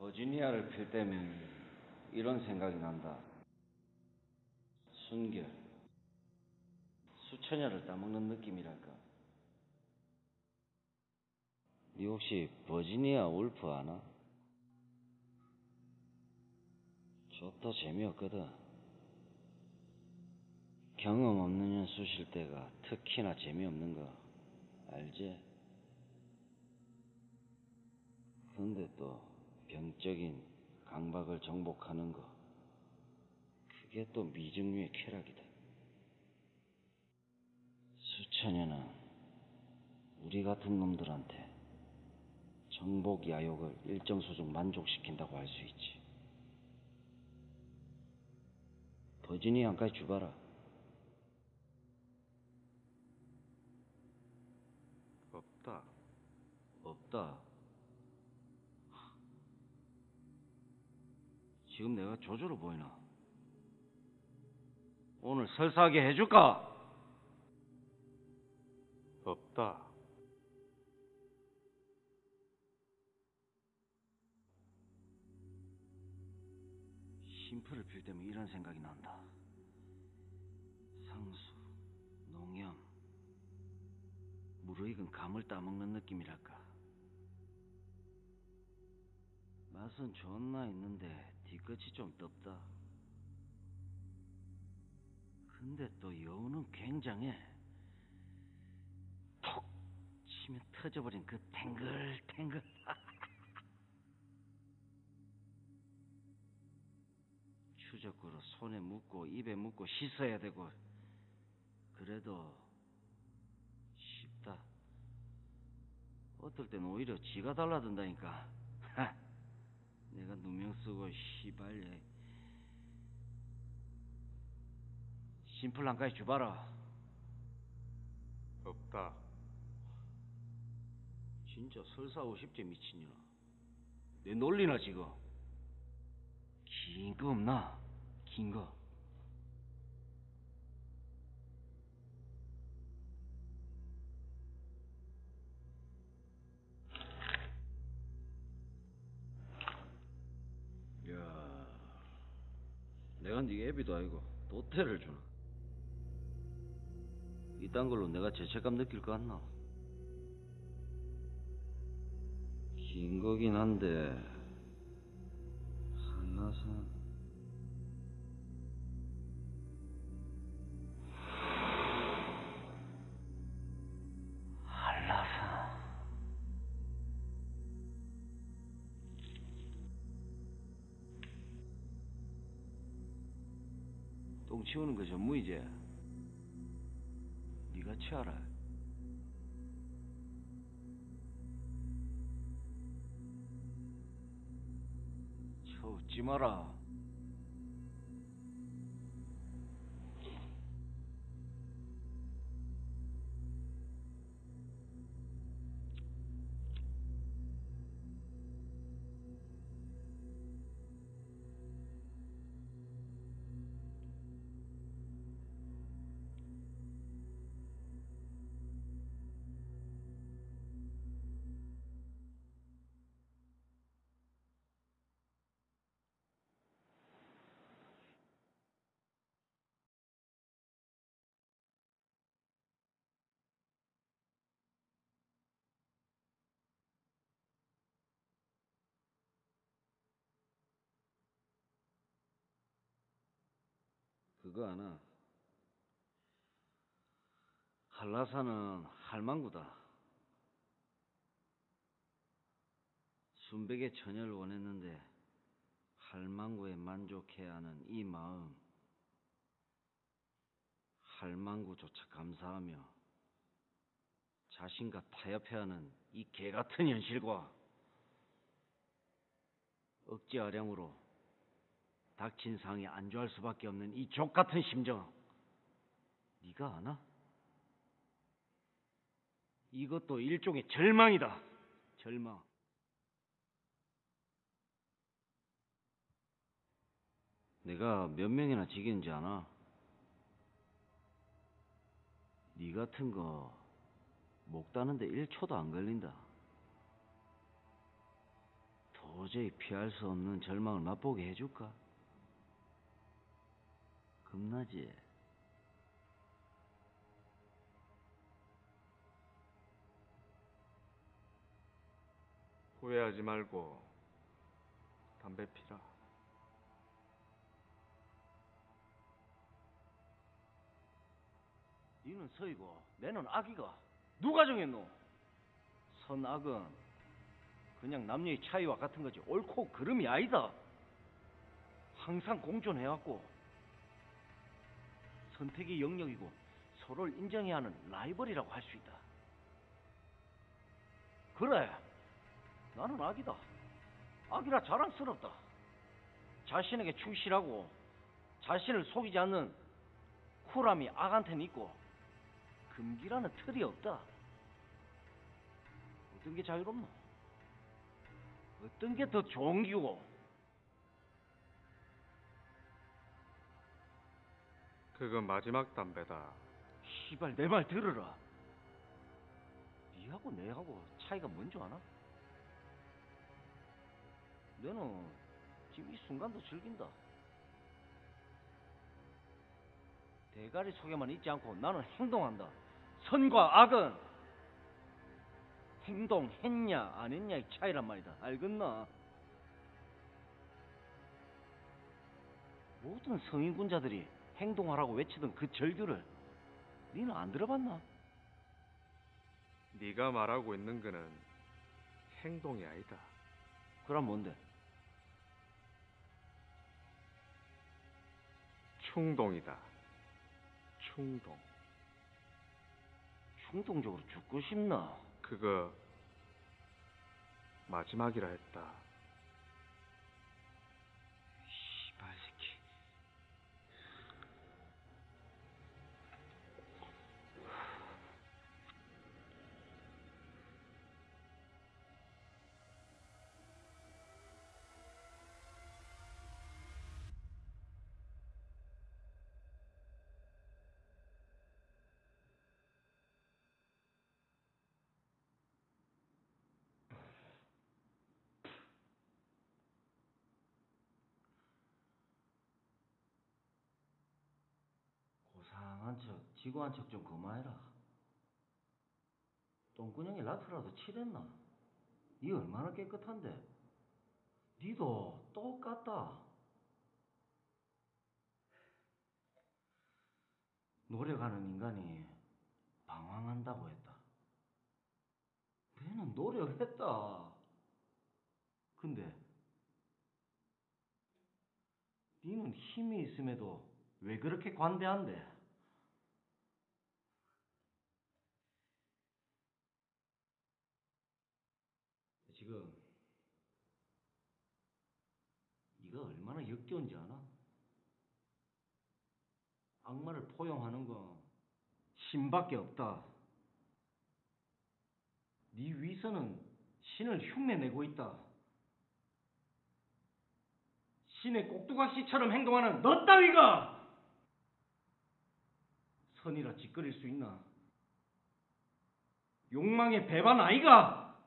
버지니아를 필 때면 이런 생각이 난다. 순결. 수천여를 따먹는 느낌이랄까. 니 혹시 버지니아 울프 아나? 좋다 재미없거든. 경험 없는 년 쑤실 때가 특히나 재미없는 거 알지? 근데 또 병적인 강박을 정복하는 거 그게 또 미증류의 쾌락이다. 수천여는 우리 같은 놈들한테 정복 야욕을 일정 수준 만족시킨다고 할 수 있지. 버지니아까지 주봐라. 없다. 없다. 지금 내가 조조로 보이나? 오늘 설사하게 해줄까? 없다. 심플을 필 때면 이런 생각이 난다. 상수, 농염, 무르익은 감을 따먹는 느낌이랄까. 맛은 존나 있는데 뒤끝이 좀 덥다. 근데 또 여우는 굉장해. 톡 치면 터져버린 그 탱글탱글. 추적구로 손에 묻고 입에 묻고 씻어야 되고 그래도 쉽다. 어떨 땐 오히려 지가 달라든다니까. 하, 내가 누명 쓰고 시발려. 심플한까지 주봐라. 없다. 진짜 설사 50제 미친년아. 내 놀리나 지금? 긴 거 없나? 긴 거. 내가 네 애비도 아니고 도태를 주나? 이딴 걸로 내가 죄책감 느낄 것 같나? 긴 거긴 한데 한라산 똥 치우는 거 전무이제. 네가 치워라. 쳐 웃지 마라 그거 아나? 한라산은 할망구다. 순백의 처녀를 원했는데 할망구에 만족해야 하는 이 마음. 할망구조차 감사하며 자신과 타협해하는 이 개같은 현실과 억지 아량으로 닥친 상에 안주할 수밖에 없는 이 족같은 심정. 네가 아나? 이것도 일종의 절망이다. 절망. 내가 몇 명이나 지겠는지 아나? 네 같은 거 목 따는데 1초도 안 걸린다. 도저히 피할 수 없는 절망을 맛보게 해줄까? 겁나지? 후회하지 말고 담배 피라. 니는 서이고 내는 악이가 누가 정했노? 선악은 그냥 남녀의 차이와 같은 거지 옳고 그름이 아니다. 항상 공존해왔고 선택의 영역이고 서로를 인정해야 하는 라이벌이라고 할 수 있다. 그래, 나는 악이다. 악이라 자랑스럽다. 자신에게 충실하고 자신을 속이지 않는 쿨함이 악한테는 있고 금기라는 틀이 없다. 어떤 게 자유롭노? 어떤 게 더 좋은 기고? 그건 마지막 담배다. 시발 내 말 들으라. 니하고 내하고 차이가 뭔지 아나? 너는 지금 이 순간도 즐긴다. 대가리 속에만 있지 않고 나는 행동한다. 선과 악은 행동했냐 안 했냐의 차이란 말이다. 알겠나? 모든 성인군자들이 행동하라고 외치던 그 절규를 니는 안 들어봤나? 네가 말하고 있는 거는 행동이 아니다. 그럼 뭔데? 충동이다. 충동. 충동적으로 죽고 싶나? 그거 마지막이라 했다. 고상한 척, 지고한 척 좀 그만해라. 똥구녕에 라트라도 칠했나? 니 얼마나 깨끗한데? 니도 똑같다. 노력하는 인간이 방황한다고 했다. 내는 노력했다. 근데 니는 힘이 있음에도 왜 그렇게 관대한데? 지금 네가 얼마나 역겨운지 아나? 악마를 포용하는 건 신밖에 없다. 네 위선은 신을 흉내내고 있다. 신의 꼭두각시처럼 행동하는 너 따위가 선이라 짓거릴 수 있나? 욕망의 배반 아이가?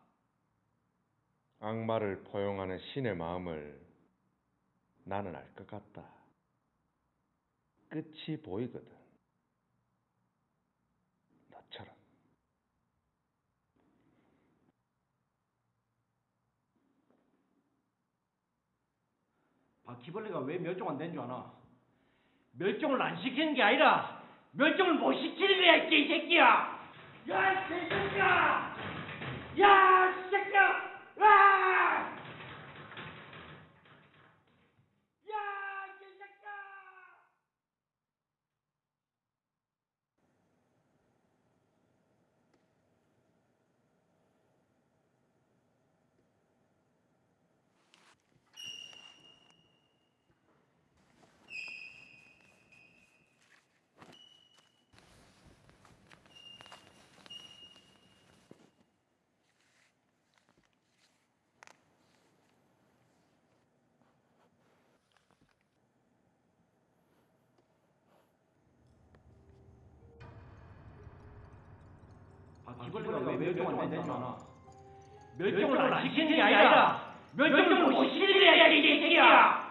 악마를 포용하는 신의 마음을 나는 알 것 같다. 끝이 보이거든. 너처럼. 바퀴벌레가 왜 멸종 안 된 줄 아나? 멸종을 안 시키는 게 아니라 멸종을 못 시키는 거야 이 개새끼야! 야, 이 개새끼야! 야, 이 새끼야! 아! 야, 이 개새끼야! 바퀴벌레가 왜 멸종 안된줄 아나? 멸종을 안 시키는 게 아니라 멸종을 못 시키는 거야 이 새끼야